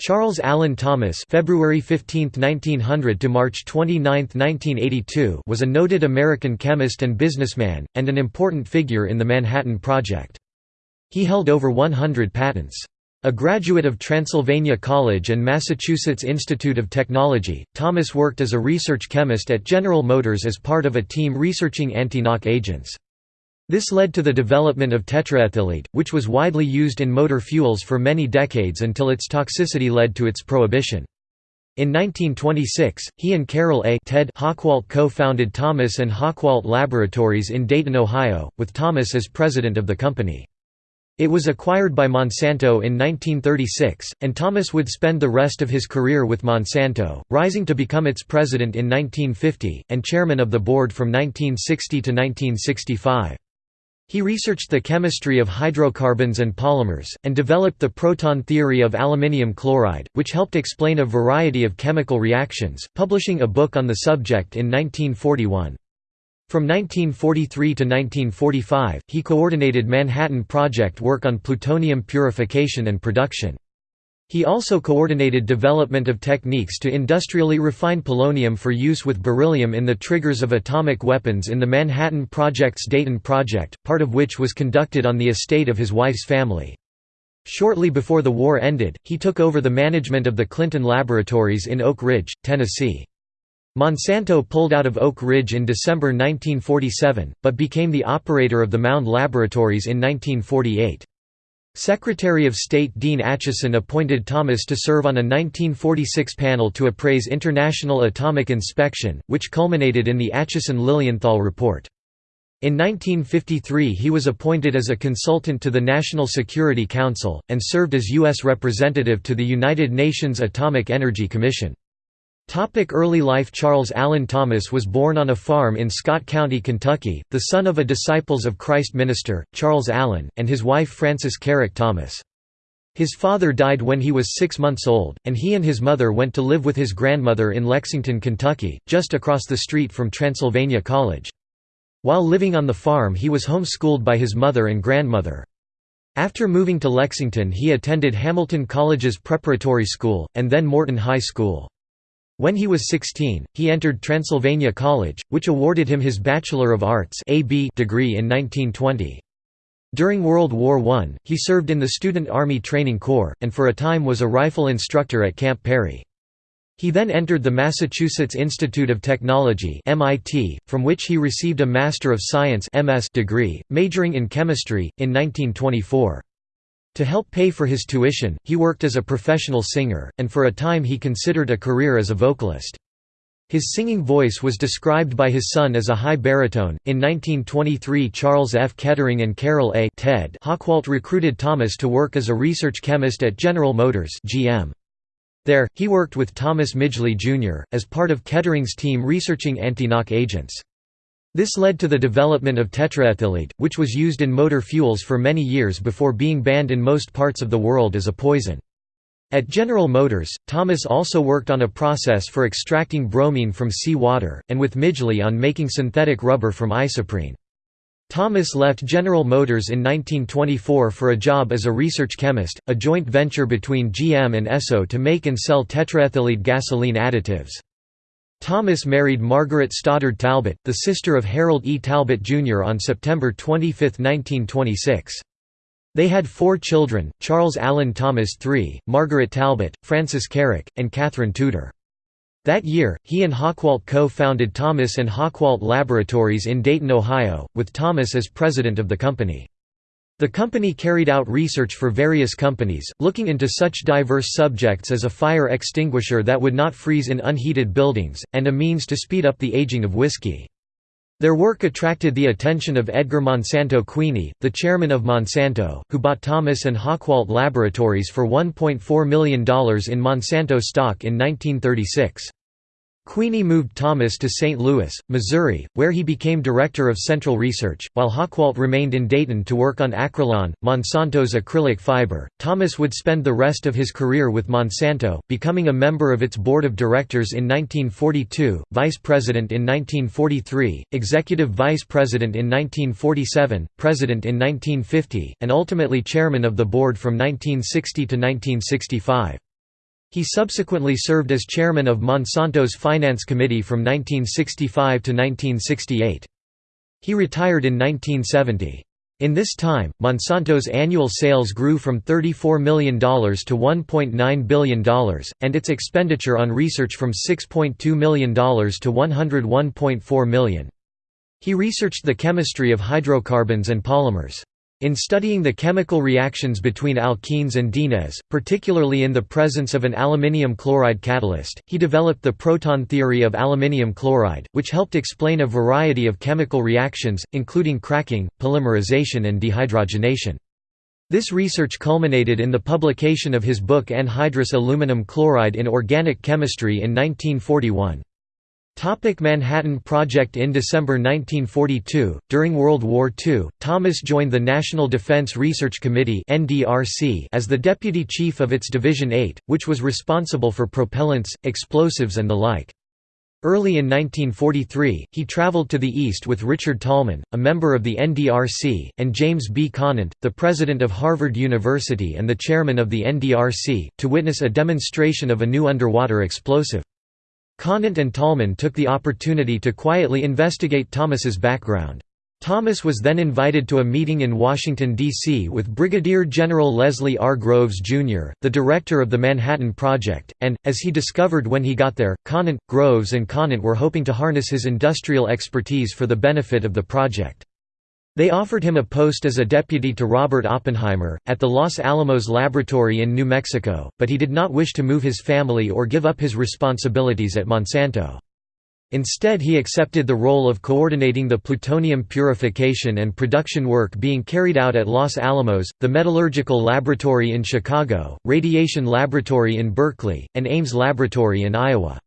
Charles Allen Thomas February 15, 1900 to March 29, 1982 was a noted American chemist and businessman, and an important figure in the Manhattan Project. He held over 100 patents. A graduate of Transylvania College and Massachusetts Institute of Technology, Thomas worked as a research chemist at General Motors as part of a team researching anti-knock agents. This led to the development of tetraethyllead, which was widely used in motor fuels for many decades until its toxicity led to its prohibition. In 1926, he and Carroll A. Ted co-founded Thomas and Hochwalt Laboratories in Dayton, Ohio, with Thomas as president of the company. It was acquired by Monsanto in 1936, and Thomas would spend the rest of his career with Monsanto, rising to become its president in 1950, and chairman of the board from 1960 to 1965. He researched the chemistry of hydrocarbons and polymers, and developed the proton theory of aluminium chloride, which helped explain a variety of chemical reactions, publishing a book on the subject in 1941. From 1943 to 1945, he coordinated Manhattan Project work on plutonium purification and production. He also coordinated development of techniques to industrially refine polonium for use with beryllium in the triggers of atomic weapons in the Manhattan Project's Dayton Project, part of which was conducted on the estate of his wife's family. Shortly before the war ended, he took over the management of the Clinton Laboratories in Oak Ridge, Tennessee. Monsanto pulled out of Oak Ridge in December 1947, but became the operator of the Mound Laboratories in 1948. Secretary of State Dean Acheson appointed Thomas to serve on a 1946 panel to appraise international atomic inspection, which culminated in the Acheson-Lilienthal report. In 1953 he was appointed as a consultant to the National Security Council, and served as U.S. representative to the United Nations Atomic Energy Commission. Topic early life Charles Allen Thomas was born on a farm in Scott County, Kentucky, the son of a Disciples of Christ minister, Charles Allen, and his wife Frances Carrick Thomas. His father died when he was six months old, and he and his mother went to live with his grandmother in Lexington, Kentucky, just across the street from Transylvania College. While living on the farm he was homeschooled by his mother and grandmother. After moving to Lexington he attended Hamilton College's preparatory school, and then Morton High School. When he was 16, he entered Transylvania College, which awarded him his Bachelor of Arts degree in 1920. During World War I, he served in the Student Army Training Corps, and for a time was a rifle instructor at Camp Perry. He then entered the Massachusetts Institute of Technology MIT, from which he received a Master of Science MS degree, majoring in chemistry, in 1924. To help pay for his tuition, he worked as a professional singer, and for a time he considered a career as a vocalist. His singing voice was described by his son as a high baritone. In 1923, Charles F. Kettering and Carroll A. Ted recruited Thomas to work as a research chemist at General Motors (GM). There, he worked with Thomas Midgley Jr. as part of Kettering's team researching anti-knock agents. This led to the development of tetraethyllead, which was used in motor fuels for many years before being banned in most parts of the world as a poison. At General Motors, Thomas also worked on a process for extracting bromine from sea water, and with Midgley on making synthetic rubber from isoprene. Thomas left General Motors in 1924 for a job as a research chemist, a joint venture between GM and Esso to make and sell tetraethyllead gasoline additives. Thomas married Margaret Stoddard Talbot, the sister of Harold E. Talbot, Jr. on September 25, 1926. They had four children, Charles Allen Thomas III, Margaret Talbot, Frances Carrick, and Catherine Tudor. That year, he and Hochwalt co-founded Thomas and Hochwalt Laboratories in Dayton, Ohio, with Thomas as president of the company. The company carried out research for various companies, looking into such diverse subjects as a fire extinguisher that would not freeze in unheated buildings, and a means to speed up the aging of whiskey. Their work attracted the attention of Edgar Monsanto Queeny, the chairman of Monsanto, who bought Thomas and Hochwalt Laboratories for $1.4 million in Monsanto stock in 1936. Queeny moved Thomas to St. Louis, Missouri, where he became director of Central Research, while Hochwalt remained in Dayton to work on Acrilan, Monsanto's acrylic fiber. Thomas would spend the rest of his career with Monsanto, becoming a member of its board of directors in 1942, vice president in 1943, executive vice president in 1947, president in 1950, and ultimately chairman of the board from 1960 to 1965. He subsequently served as chairman of Monsanto's Finance Committee from 1965 to 1968. He retired in 1970. In this time, Monsanto's annual sales grew from $34 million to $1.9 billion, and its expenditure on research from $6.2 million to 101.4 million. He researched the chemistry of hydrocarbons and polymers. In studying the chemical reactions between alkenes and dienes, particularly in the presence of an aluminium chloride catalyst, he developed the proton theory of aluminium chloride, which helped explain a variety of chemical reactions, including cracking, polymerization and dehydrogenation. This research culminated in the publication of his book Anhydrous aluminum chloride in Organic Chemistry in 1941. Topic Manhattan Project In December 1942, during World War II, Thomas joined the National Defense Research Committee as the deputy chief of its Division 8, which was responsible for propellants, explosives and the like. Early in 1943, he traveled to the East with Richard Tolman, a member of the NDRC, and James B. Conant, the president of Harvard University and the chairman of the NDRC, to witness a demonstration of a new underwater explosive. Conant and Tolman took the opportunity to quietly investigate Thomas's background. Thomas was then invited to a meeting in Washington, D.C. with Brigadier General Leslie R. Groves, Jr., the director of the Manhattan Project, and, as he discovered when he got there, Conant, Groves and Conant were hoping to harness his industrial expertise for the benefit of the project. They offered him a post as a deputy to Robert Oppenheimer, at the Los Alamos Laboratory in New Mexico, but he did not wish to move his family or give up his responsibilities at Monsanto. Instead he accepted the role of coordinating the plutonium purification and production work being carried out at Los Alamos, the Metallurgical Laboratory in Chicago, Radiation Laboratory in Berkeley, and Ames Laboratory in Iowa.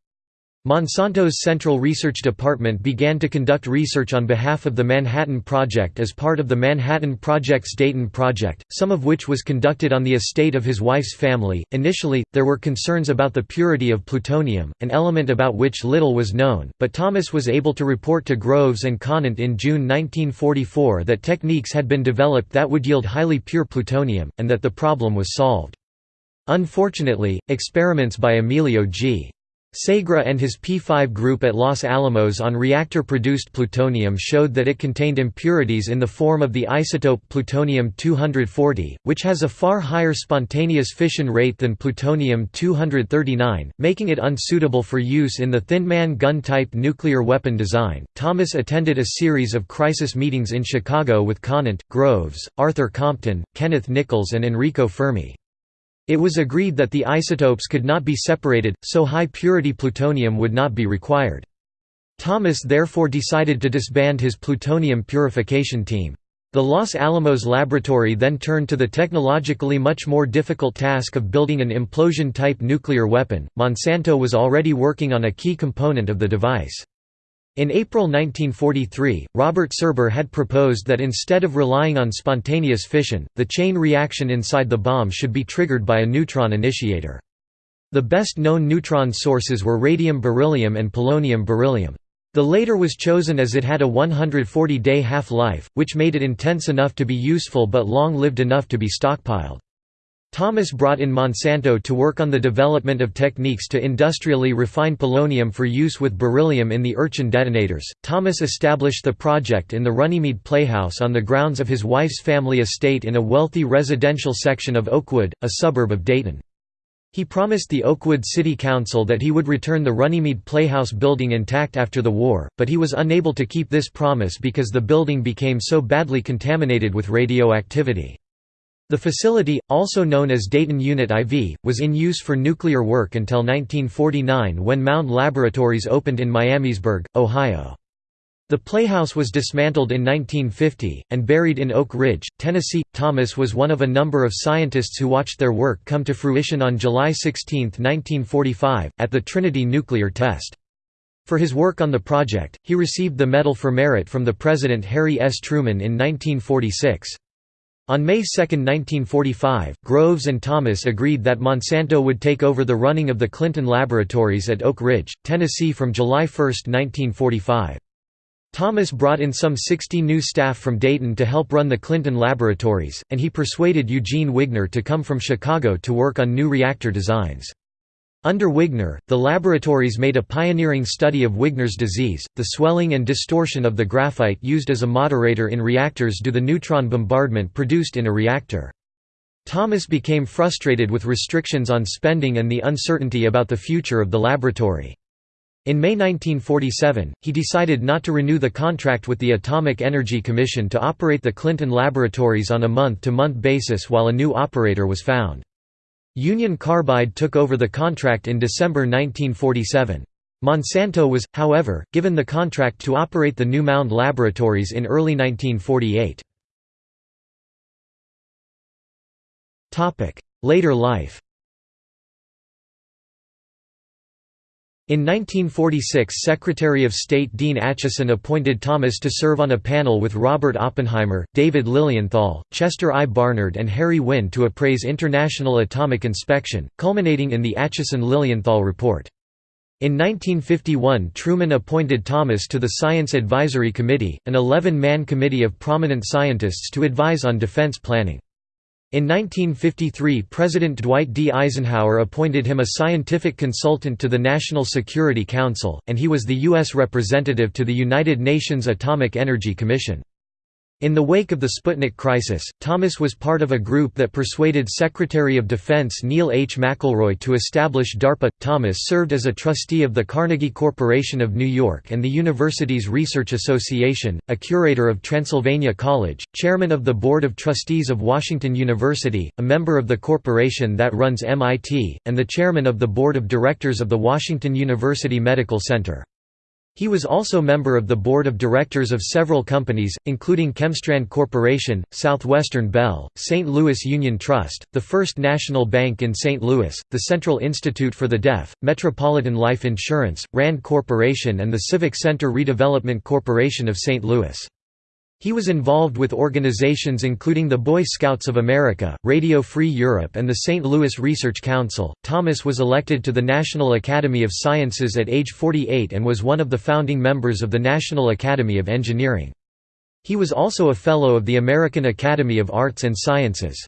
Monsanto's Central Research Department began to conduct research on behalf of the Manhattan Project as part of the Manhattan Project's Dayton Project, some of which was conducted on the estate of his wife's family. Initially, there were concerns about the purity of plutonium, an element about which little was known, but Thomas was able to report to Groves and Conant in June 1944 that techniques had been developed that would yield highly pure plutonium, and that the problem was solved. Unfortunately, experiments by Emilio G. Segre and his P5 group at Los Alamos on reactor-produced plutonium showed that it contained impurities in the form of the isotope plutonium-240, which has a far higher spontaneous fission rate than plutonium-239, making it unsuitable for use in the Thin Man gun-type nuclear weapon design. Thomas attended a series of crisis meetings in Chicago with Conant, Groves, Arthur Compton, Kenneth Nichols and Enrico Fermi. It was agreed that the isotopes could not be separated, so high-purity plutonium would not be required. Thomas therefore decided to disband his plutonium purification team. The Los Alamos laboratory then turned to the technologically much more difficult task of building an implosion-type nuclear weapon. Monsanto was already working on a key component of the device. In April 1943, Robert Serber had proposed that instead of relying on spontaneous fission, the chain reaction inside the bomb should be triggered by a neutron initiator. The best known neutron sources were radium beryllium and polonium beryllium. The later was chosen as it had a 140-day half-life, which made it intense enough to be useful but long-lived enough to be stockpiled. Thomas brought in Monsanto to work on the development of techniques to industrially refine polonium for use with beryllium in the Urchin detonators. Thomas established the project in the Runnymede Playhouse on the grounds of his wife's family estate in a wealthy residential section of Oakwood, a suburb of Dayton. He promised the Oakwood City Council that he would return the Runnymede Playhouse building intact after the war, but he was unable to keep this promise because the building became so badly contaminated with radioactivity. The facility, also known as Dayton Unit IV, was in use for nuclear work until 1949 when Mound Laboratories opened in Miamisburg, Ohio. The playhouse was dismantled in 1950, and buried in Oak Ridge, Tennessee. Thomas was one of a number of scientists who watched their work come to fruition on July 16, 1945, at the Trinity nuclear test. For his work on the project, he received the Medal for Merit from the President Harry S. Truman in 1946. On May 2, 1945, Groves and Thomas agreed that Monsanto would take over the running of the Clinton Laboratories at Oak Ridge, Tennessee from July 1, 1945. Thomas brought in some 60 new staff from Dayton to help run the Clinton Laboratories, and he persuaded Eugene Wigner to come from Chicago to work on new reactor designs. Under Wigner, the laboratories made a pioneering study of Wigner's disease, the swelling and distortion of the graphite used as a moderator in reactors due to the neutron bombardment produced in a reactor. Thomas became frustrated with restrictions on spending and the uncertainty about the future of the laboratory. In May 1947, he decided not to renew the contract with the Atomic Energy Commission to operate the Clinton laboratories on a month-to-month -month basis while a new operator was found. Union Carbide took over the contract in December 1947. Monsanto was, however, given the contract to operate the New Mound laboratories in early 1948. Later life In 1946 Secretary of State Dean Acheson appointed Thomas to serve on a panel with Robert Oppenheimer, David Lilienthal, Chester I. Barnard and Harry Winne to appraise international atomic inspection, culminating in the Acheson-Lilienthal report. In 1951 Truman appointed Thomas to the Science Advisory Committee, an 11-man committee of prominent scientists to advise on defense planning. In 1953 President Dwight D. Eisenhower appointed him a scientific consultant to the National Security Council, and he was the U.S. representative to the United Nations Atomic Energy Commission. In the wake of the Sputnik crisis, Thomas was part of a group that persuaded Secretary of Defense Neil H. McElroy to establish DARPA. Thomas served as a trustee of the Carnegie Corporation of New York and the university's Research Association, a curator of Transylvania College, chairman of the Board of Trustees of Washington University, a member of the corporation that runs MIT, and the chairman of the Board of Directors of the Washington University Medical Center. He was also member of the board of directors of several companies, including Chemstrand Corporation, Southwestern Bell, St. Louis Union Trust, the First National Bank in St. Louis, the Central Institute for the Deaf, Metropolitan Life Insurance, RAND Corporation and the Civic Center Redevelopment Corporation of St. Louis. He was involved with organizations including the Boy Scouts of America, Radio Free Europe, and the St. Louis Research Council. Thomas was elected to the National Academy of Sciences at age 48 and was one of the founding members of the National Academy of Engineering. He was also a Fellow of the American Academy of Arts and Sciences.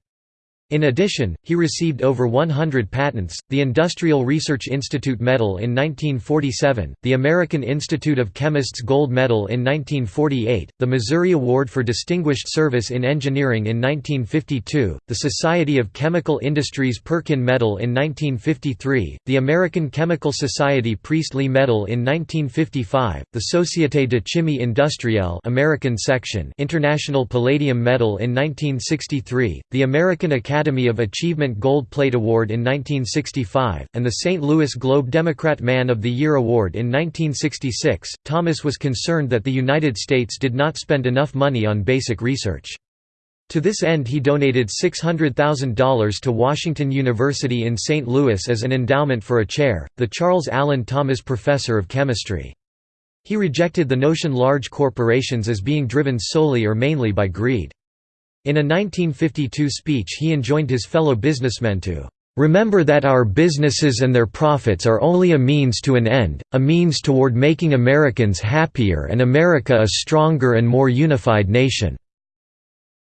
In addition, he received over 100 patents, the Industrial Research Institute Medal in 1947, the American Institute of Chemists Gold Medal in 1948, the Missouri Award for Distinguished Service in Engineering in 1952, the Society of Chemical Industries Perkin Medal in 1953, the American Chemical Society Priestley Medal in 1955, the Société de Chimie Industrielle American section International Palladium Medal in 1963, the American Academy Academy of Achievement Gold Plate Award in 1965, and the St. Louis Globe Democrat Man of the Year Award in 1966. Thomas was concerned that the United States did not spend enough money on basic research. To this end he donated $600,000 to Washington University in St. Louis as an endowment for a chair, the Charles Allen Thomas Professor of Chemistry. He rejected the notion large corporations as being driven solely or mainly by greed. In a 1952 speech he enjoined his fellow businessmen to Remember that our businesses and their profits are only a means to an end, a means toward making Americans happier and America a stronger and more unified nation."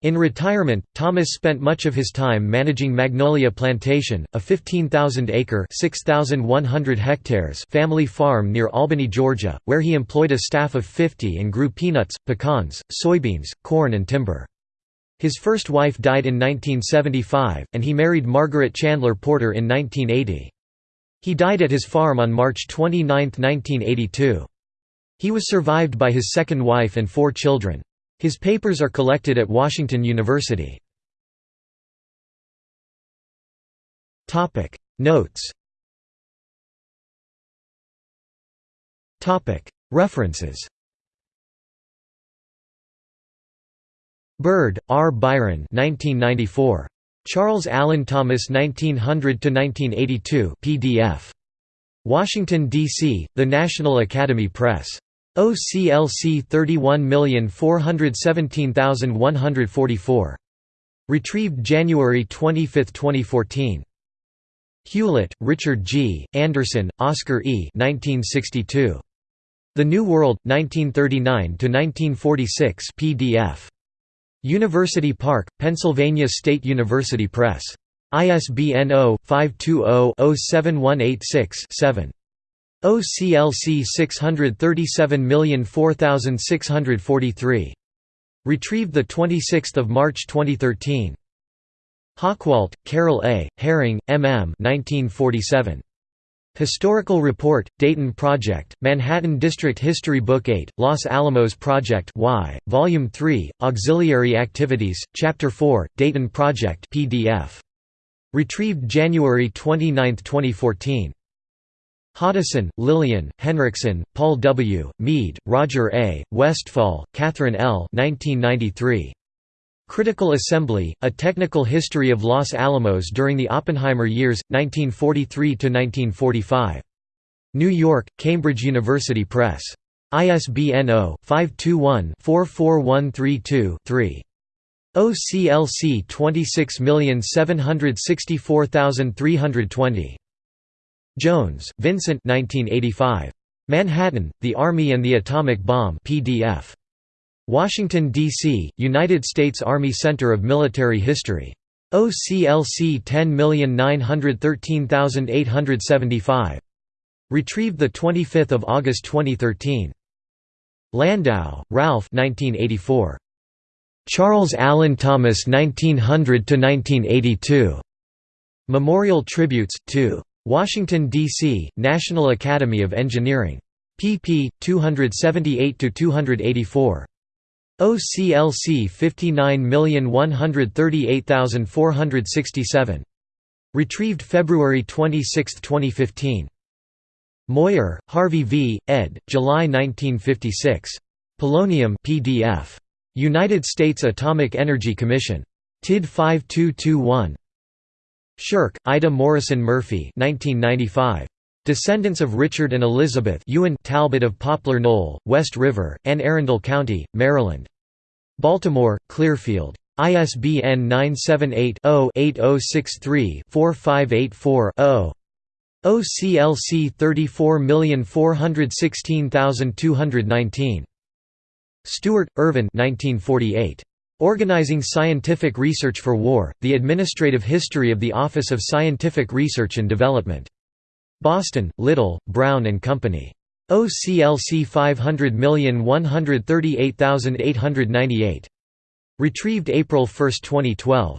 In retirement, Thomas spent much of his time managing Magnolia Plantation, a 15,000-acre family farm near Albany, Georgia, where he employed a staff of 50 and grew peanuts, pecans, soybeans, corn and timber. His first wife died in 1975, and he married Margaret Chandler Porter in 1980. He died at his farm on March 29, 1982. He was survived by his second wife and four children. His papers are collected at Washington University. Notes References Bird, R. Byron 1994. Charles Allen Thomas 1900–1982 PDF. Washington, D.C., The National Academy Press. OCLC 31417144. Retrieved January 25, 2014. Hewlett, Richard G., Anderson, Oscar E. 1962. The New World, 1939–1946 PDF. University Park, Pennsylvania State University Press. ISBN 0-520-07186-7. OCLC 637004643. Retrieved 26 March 2013. Hochwalt, Carroll A., Herring, M. M. 1947. Historical Report, Dayton Project, Manhattan District History Book 8, Los Alamos Project Y, Volume 3, Auxiliary Activities, Chapter 4, Dayton Project PDF. Retrieved January 29, 2014. Hoddeson, Lillian, Henriksen, Paul W., Mead, Roger A., Westphal, Catherine L. 1993. Critical Assembly, A Technical History of Los Alamos During the Oppenheimer Years, 1943–1945. New York, Cambridge University Press. ISBN 0-521-44132-3. OCLC 26764320. Jones, Vincent 1985. Manhattan, The Army and the Atomic Bomb PDF. Washington, D.C., United States Army Center of Military History. OCLC 10913875. Retrieved 25 August 2013. Landau, Ralph 1984. Charles Allen Thomas 1900–1982. Memorial Tributes, 2. Washington, D.C., National Academy of Engineering. pp. 278–284. OCLC 59138467. Retrieved February 26, 2015. Moyer, Harvey V., ed., July 1956. Polonium PDF. United States Atomic Energy Commission. TID 5221. Shirk, Ida Morrison Murphy 1995. Descendants of Richard and Elizabeth Ewan Talbot of Poplar Knoll, West River, Anne Arundel County, Maryland. Baltimore, Clearfield. ISBN 978-0-8063-4584-0. OCLC 34416219. Stewart, Irvin 1948. Organizing Scientific Research for War, The Administrative History of the Office of Scientific Research and Development. Boston, Little, Brown and Company. OCLC 500138898. Retrieved April 1, 2012.